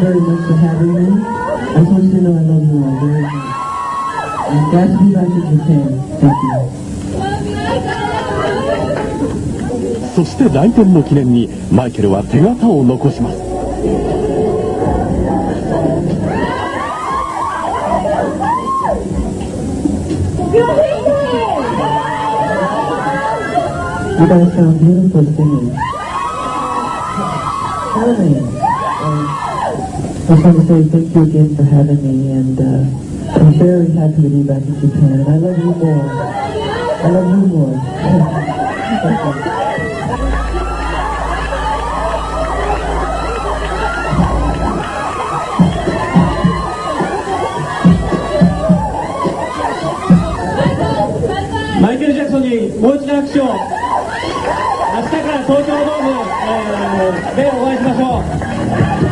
for having me. I just want you to know I love you all very much. And Godspeed back to Japan. Thank you. そして来店の記念にマイケルは手形を残します。You guys sound beautiful singing. Charlie, um, I just want to say thank you again for having me, and uh, I'm very happy to be back in Japan, and I love you more. I love you more. マイケル・ジャクソンにもう一度拍手を明日から東京ドーム、えーでお会いしましょう